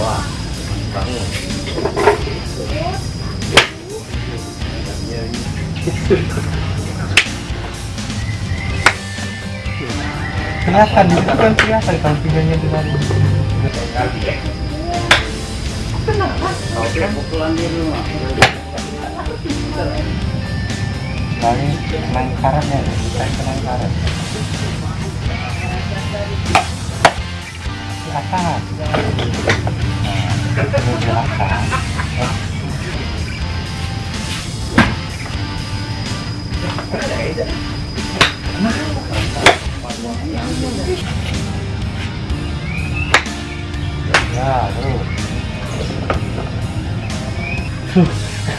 bawah bangun kelihatan itu kan kelihatan sampingannya di mana kenapa? Oke, pukulan di rumah. Kali main karatnya, kita main karat. Di. Ya, terus.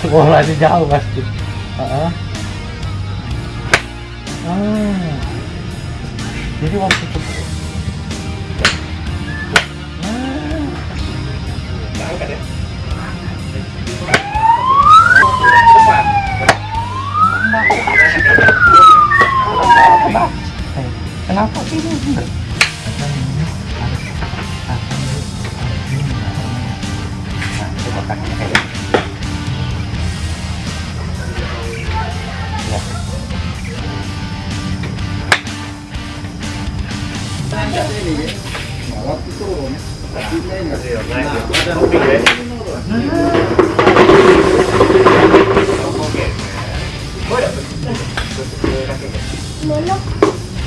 Bolanya jauh pasti. Heeh. Ah. Jadi waktu itu. Kenapa? Kenapa ini? Nah, coba kasih kayak Ya.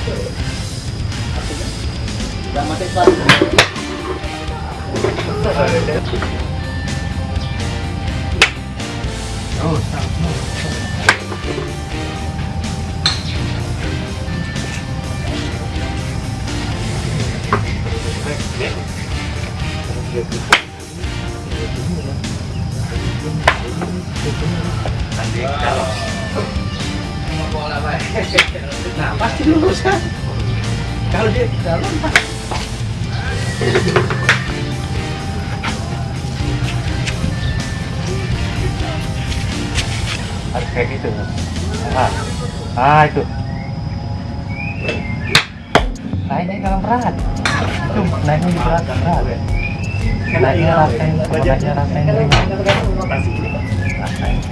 Oh, Nah, pasti lurus kan? Kalau dia di dalam, Pak. harus kayak gitu. Ah, ah itu. Naiknya kalau berat. Itu naiknya di berat berat. Naiknya rasain, naiknya rasain. Rasain.